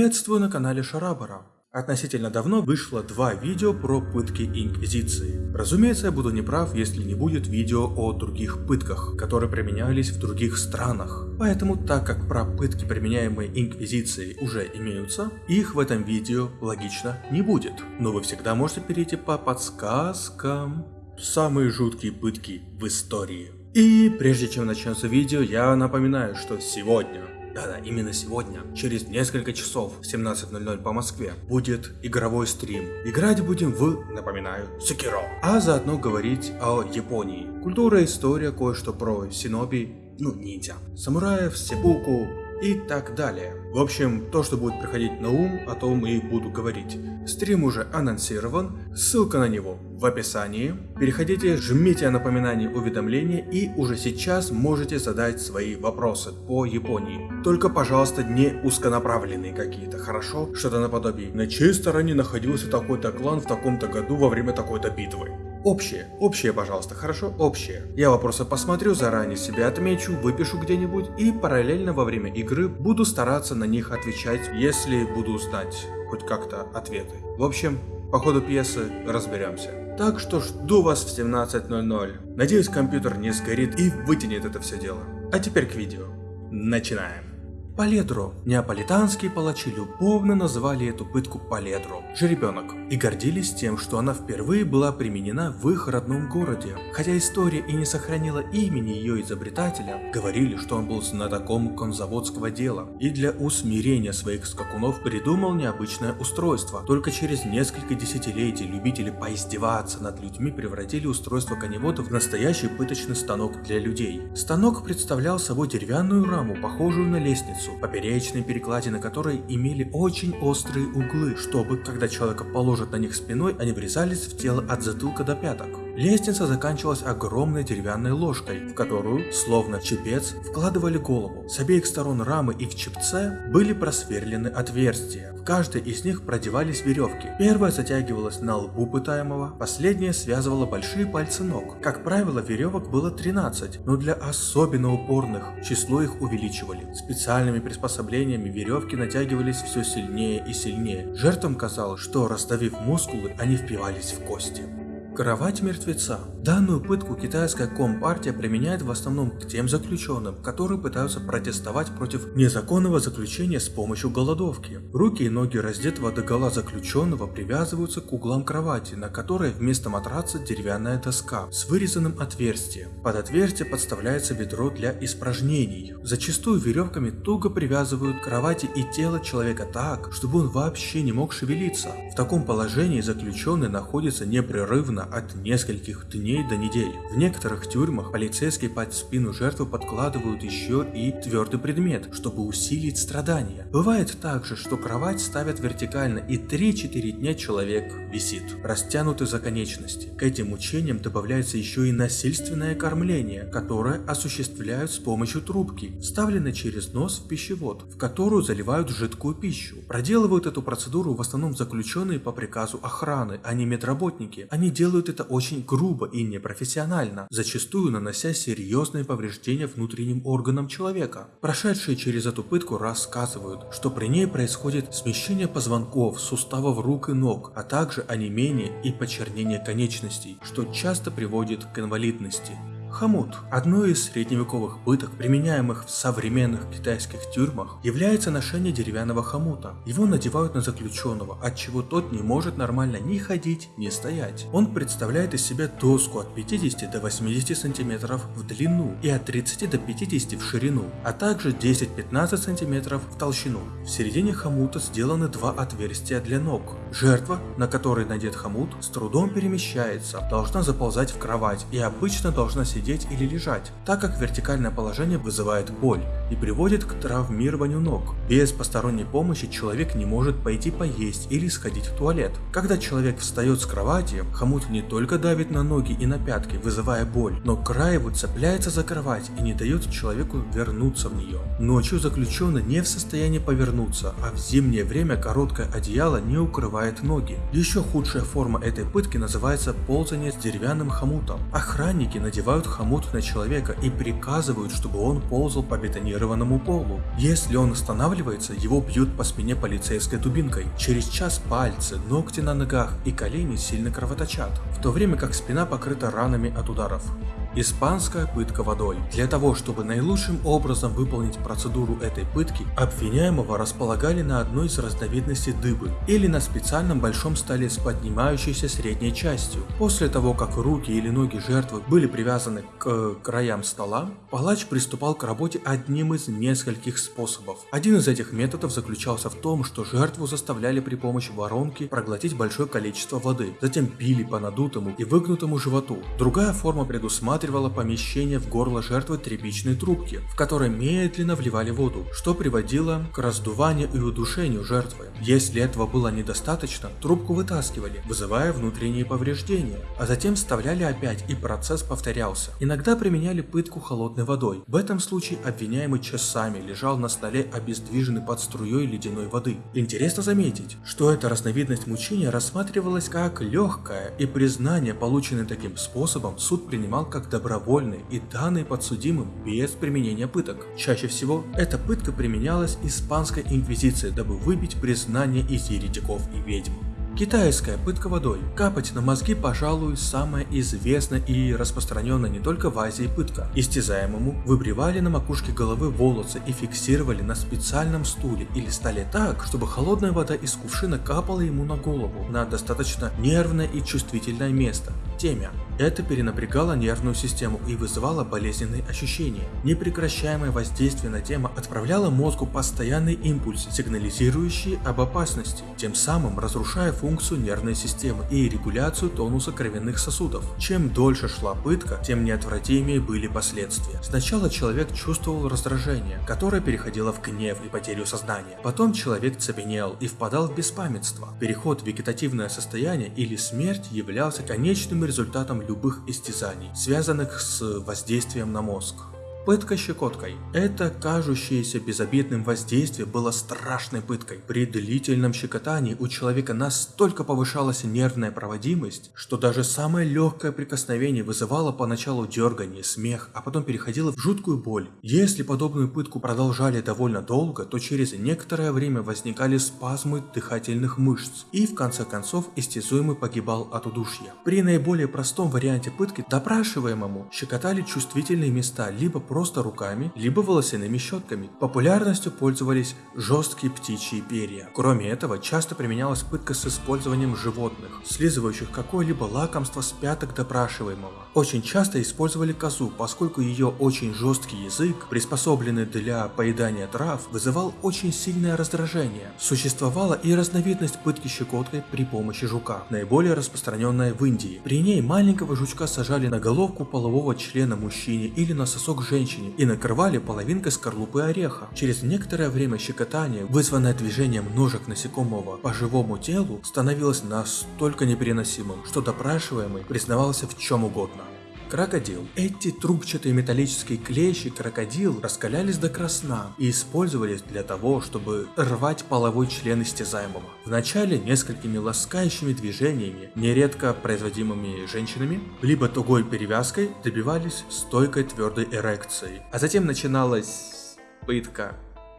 Приветствую на канале Шарабара. Относительно давно вышло два видео про пытки Инквизиции. Разумеется, я буду неправ, если не будет видео о других пытках, которые применялись в других странах. Поэтому, так как про пытки, применяемые Инквизицией, уже имеются, их в этом видео логично не будет. Но вы всегда можете перейти по подсказкам. Самые жуткие пытки в истории. И прежде чем начнется видео, я напоминаю, что сегодня да-да, именно сегодня, через несколько часов в 17.00 по Москве, будет игровой стрим. Играть будем в, напоминаю, Секиро. А заодно говорить о Японии. Культура, история, кое-что про синоби, ну ниндзя, самураев, сепуку, и так далее. В общем, то, что будет приходить на ум, о том и буду говорить. Стрим уже анонсирован, ссылка на него в описании. Переходите, жмите напоминание уведомления и уже сейчас можете задать свои вопросы по Японии. Только, пожалуйста, не узконаправленные какие-то, хорошо? Что-то наподобие. На чьей стороне находился такой-то клан в таком-то году во время такой-то битвы? Общее, общее, пожалуйста, хорошо? Общее. Я вопросы посмотрю, заранее себе отмечу, выпишу где-нибудь и параллельно во время игры буду стараться на них отвечать, если буду знать хоть как-то ответы. В общем, по ходу пьесы разберемся. Так что жду вас в 17.00. Надеюсь, компьютер не сгорит и вытянет это все дело. А теперь к видео. Начинаем. Паледро. Неаполитанские палачи любовно называли эту пытку Паледро, жеребенок, и гордились тем, что она впервые была применена в их родном городе. Хотя история и не сохранила имени ее изобретателя, говорили, что он был знатоком конзаводского дела, и для усмирения своих скакунов придумал необычное устройство. Только через несколько десятилетий любители поиздеваться над людьми превратили устройство коневодов в настоящий пыточный станок для людей. Станок представлял собой деревянную раму, похожую на лестницу, лестницу, поперечные перекладины которой имели очень острые углы, чтобы, когда человека положат на них спиной, они врезались в тело от затылка до пяток. Лестница заканчивалась огромной деревянной ложкой, в которую, словно чепец, вкладывали голову. С обеих сторон рамы и в чепце были просверлены отверстия. В каждой из них продевались веревки. Первая затягивалась на лбу пытаемого, последняя связывала большие пальцы ног. Как правило, веревок было 13, но для особенно упорных число их увеличивали. Специальными приспособлениями веревки натягивались все сильнее и сильнее. Жертвам казалось, что раздавив мускулы, они впивались в кости. Кровать мертвеца. Данную пытку китайская компартия применяет в основном к тем заключенным, которые пытаются протестовать против незаконного заключения с помощью голодовки. Руки и ноги раздетого догола заключенного привязываются к углам кровати, на которой вместо матраца деревянная доска с вырезанным отверстием. Под отверстие подставляется ведро для испражнений. Зачастую веревками туго привязывают кровати и тело человека так, чтобы он вообще не мог шевелиться. В таком положении заключенный находится непрерывно от нескольких дней до недель. В некоторых тюрьмах полицейские под спину жертвы подкладывают еще и твердый предмет, чтобы усилить страдания. Бывает также, что кровать ставят вертикально и 3-4 дня человек висит, растянутый за конечности. К этим мучениям добавляется еще и насильственное кормление, которое осуществляют с помощью трубки, вставленной через нос в пищевод, в которую заливают жидкую пищу. Проделывают эту процедуру в основном заключенные по приказу охраны, а не медработники. Они делают делают это очень грубо и непрофессионально, зачастую нанося серьезные повреждения внутренним органам человека. Прошедшие через эту пытку рассказывают, что при ней происходит смещение позвонков, суставов рук и ног, а также онемение и почернение конечностей, что часто приводит к инвалидности. Хомут. Одной из средневековых пыток, применяемых в современных китайских тюрьмах, является ношение деревянного хомута. Его надевают на заключенного, от чего тот не может нормально ни ходить, ни стоять. Он представляет из себя доску от 50 до 80 сантиметров в длину и от 30 до 50 в ширину, а также 10-15 сантиметров в толщину. В середине хомута сделаны два отверстия для ног. Жертва, на которой надет хомут, с трудом перемещается, должна заползать в кровать и обычно должна сидеть сидеть или лежать, так как вертикальное положение вызывает боль и приводит к травмированию ног. Без посторонней помощи человек не может пойти поесть или сходить в туалет. Когда человек встает с кровати, хомут не только давит на ноги и на пятки, вызывая боль, но край его цепляется за кровать и не дает человеку вернуться в нее. Ночью заключенный не в состоянии повернуться, а в зимнее время короткое одеяло не укрывает ноги. Еще худшая форма этой пытки называется ползание с деревянным хомутом. Охранники надевают хомут на человека и приказывают, чтобы он ползал по бетонированному полу. Если он останавливается, его бьют по спине полицейской дубинкой. Через час пальцы, ногти на ногах и колени сильно кровоточат, в то время как спина покрыта ранами от ударов. Испанская пытка водой. Для того, чтобы наилучшим образом выполнить процедуру этой пытки, обвиняемого располагали на одной из разновидностей дыбы или на специальном большом столе с поднимающейся средней частью. После того, как руки или ноги жертвы были привязаны к краям стола, палач приступал к работе одним из нескольких способов. Один из этих методов заключался в том, что жертву заставляли при помощи воронки проглотить большое количество воды, затем пили по надутому и выгнутому животу. Другая форма предусматривала осматривала помещение в горло жертвы тряпичной трубки, в которой медленно вливали воду, что приводило к раздуванию и удушению жертвы. Если этого было недостаточно, трубку вытаскивали, вызывая внутренние повреждения, а затем вставляли опять и процесс повторялся. Иногда применяли пытку холодной водой. В этом случае обвиняемый часами лежал на столе обездвиженный под струей ледяной воды. Интересно заметить, что эта разновидность мучения рассматривалась как легкая, и признание, полученное таким способом, суд принимал как добровольный и данный подсудимым без применения пыток. Чаще всего эта пытка применялась испанской инквизицией, дабы выбить признание из еретиков и ведьм. Китайская пытка водой. Капать на мозги, пожалуй, самая известная и распространенная не только в Азии пытка. Истязаемому выбривали на макушке головы волосы и фиксировали на специальном стуле или столе так, чтобы холодная вода из кувшина капала ему на голову, на достаточно нервное и чувствительное место – темя. Это перенапрягало нервную систему и вызывало болезненные ощущения. Непрекращаемое воздействие на тему отправляло мозгу постоянный импульс, сигнализирующий об опасности, тем самым разрушая функцию нервной системы и регуляцию тонуса кровяных сосудов. Чем дольше шла пытка, тем неотвратимее были последствия. Сначала человек чувствовал раздражение, которое переходило в гнев и потерю сознания. Потом человек цепенел и впадал в беспамятство. Переход в вегетативное состояние или смерть являлся конечным результатом любых истязаний, связанных с воздействием на мозг. Пытка щекоткой. Это кажущееся безобидным воздействие было страшной пыткой. При длительном щекотании у человека настолько повышалась нервная проводимость, что даже самое легкое прикосновение вызывало поначалу дергание, смех, а потом переходило в жуткую боль. Если подобную пытку продолжали довольно долго, то через некоторое время возникали спазмы дыхательных мышц, и в конце концов истязуемый погибал от удушья. При наиболее простом варианте пытки допрашиваемому щекотали чувствительные места, либо просто руками, либо волосяными щетками. Популярностью пользовались жесткие птичьи перья. Кроме этого, часто применялась пытка с использованием животных, слизывающих какое-либо лакомство с пяток допрашиваемого. Очень часто использовали козу, поскольку ее очень жесткий язык, приспособленный для поедания трав, вызывал очень сильное раздражение. Существовала и разновидность пытки щекоткой при помощи жука, наиболее распространенная в Индии. При ней маленького жучка сажали на головку полового члена мужчине или на сосок женщине женщине и накрывали половинкой скорлупы ореха. Через некоторое время щекотание, вызванное движением ножек насекомого по живому телу, становилось настолько непереносимым, что допрашиваемый признавался в чем угодно. Крокодил. Эти трубчатые металлические клещи крокодил раскалялись до красна и использовались для того, чтобы рвать половой член истязаемого. Вначале несколькими ласкающими движениями, нередко производимыми женщинами, либо тугой перевязкой добивались стойкой твердой эрекции. А затем начиналась пытка.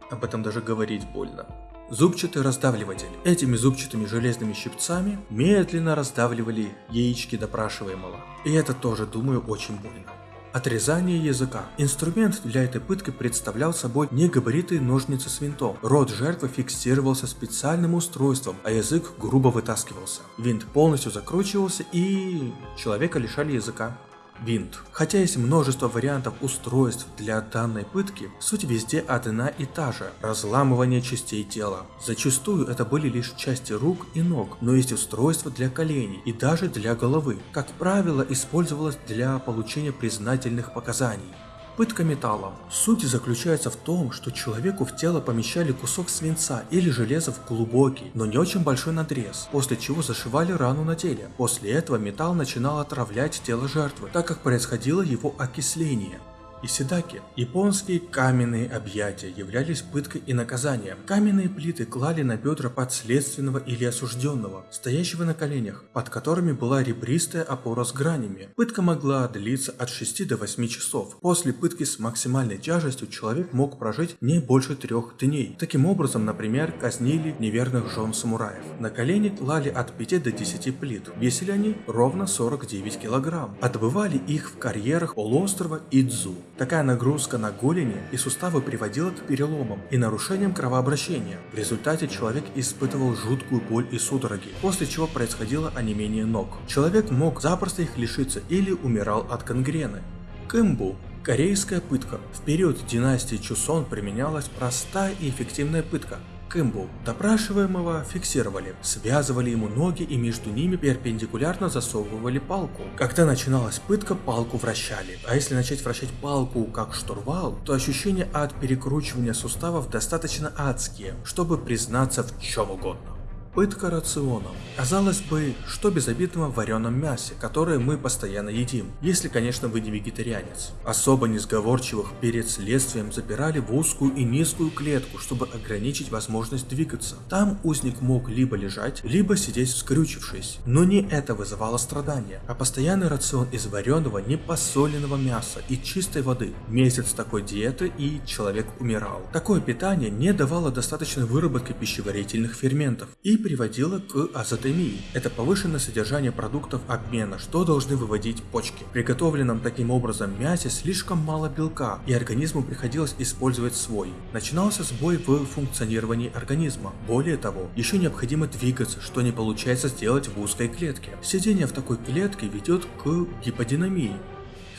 Об этом даже говорить больно. Зубчатый раздавливатель. Этими зубчатыми железными щипцами медленно раздавливали яички допрашиваемого. И это тоже, думаю, очень больно. Отрезание языка. Инструмент для этой пытки представлял собой негабаритые ножницы с винтом. Рот жертвы фиксировался специальным устройством, а язык грубо вытаскивался. Винт полностью закручивался и человека лишали языка винт. Хотя есть множество вариантов устройств для данной пытки, суть везде одна и та же – разламывание частей тела. Зачастую это были лишь части рук и ног, но есть устройства для коленей и даже для головы. Как правило, использовалось для получения признательных показаний. Пытка металлом. Суть заключается в том, что человеку в тело помещали кусок свинца или железа в глубокий, но не очень большой надрез, после чего зашивали рану на теле. После этого металл начинал отравлять тело жертвы, так как происходило его окисление. И седаки. Японские каменные объятия являлись пыткой и наказанием. Каменные плиты клали на бедра подследственного или осужденного, стоящего на коленях, под которыми была ребристая опора с гранями. Пытка могла длиться от 6 до 8 часов. После пытки с максимальной тяжестью человек мог прожить не больше трех дней. Таким образом, например, казнили неверных жен самураев. На колени клали от 5 до 10 плит. Весили они ровно 49 килограмм. Отбывали их в карьерах полуострова Идзу. Такая нагрузка на голени и суставы приводила к переломам и нарушениям кровообращения. В результате человек испытывал жуткую боль и судороги, после чего происходило онемение ног. Человек мог запросто их лишиться или умирал от гангрены. Кэмбу Корейская пытка. В период династии Чусон применялась простая и эффективная пытка Кэмбу. Допрашиваемого фиксировали, связывали ему ноги и между ними перпендикулярно засовывали палку. Когда начиналась пытка, палку вращали, а если начать вращать палку как штурвал, то ощущения от перекручивания суставов достаточно адские, чтобы признаться в чем угодно. Пытка рационом. Казалось бы, что безобидного в вареном мясе, которое мы постоянно едим, если, конечно, вы не вегетарианец. Особо несговорчивых перед следствием запирали в узкую и низкую клетку, чтобы ограничить возможность двигаться. Там узник мог либо лежать, либо сидеть скрючившись. Но не это вызывало страдания, а постоянный рацион из вареного, непосоленного мяса и чистой воды. Месяц такой диеты и человек умирал. Такое питание не давало достаточной выработки пищеварительных ферментов и приводило к азотемии. Это повышенное содержание продуктов обмена, что должны выводить почки. В приготовленном таким образом мясе слишком мало белка, и организму приходилось использовать свой. Начинался сбой в функционировании организма. Более того, еще необходимо двигаться, что не получается сделать в узкой клетке. Сидение в такой клетке ведет к гиподинамии.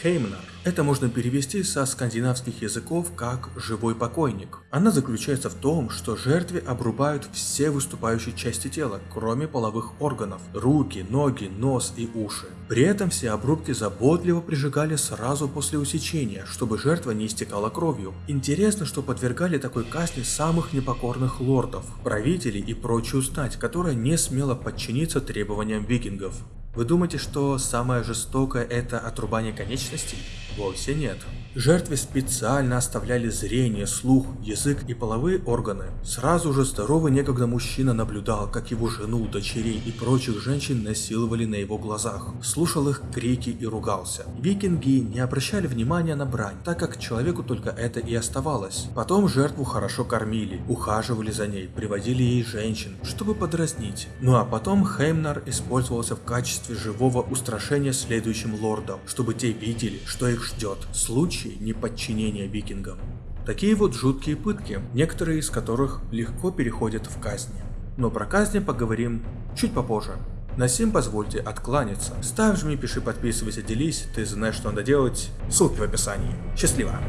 Хеймнер. Это можно перевести со скандинавских языков как «живой покойник». Она заключается в том, что жертве обрубают все выступающие части тела, кроме половых органов – руки, ноги, нос и уши. При этом все обрубки заботливо прижигали сразу после усечения, чтобы жертва не истекала кровью. Интересно, что подвергали такой казни самых непокорных лордов, правителей и прочую стать, которая не смела подчиниться требованиям викингов. Вы думаете, что самое жестокое это отрубание конечностей? Вовсе нет. Жертве специально оставляли зрение, слух, язык и половые органы. Сразу же здоровый некогда мужчина наблюдал, как его жену, дочерей и прочих женщин насиловали на его глазах. Слушал их крики и ругался. Викинги не обращали внимания на брань, так как человеку только это и оставалось. Потом жертву хорошо кормили, ухаживали за ней, приводили ей женщин, чтобы подразнить. Ну а потом Хеймнар использовался в качестве живого устрашения следующим лордам, чтобы те видели, что их ждет. Случай случае неподчинения викингам. Такие вот жуткие пытки, некоторые из которых легко переходят в казни. Но про казни поговорим чуть попозже. На сим позвольте откланяться. Ставь, жми, пиши, подписывайся, делись, ты знаешь, что надо делать. Ссылки в описании. Счастливо!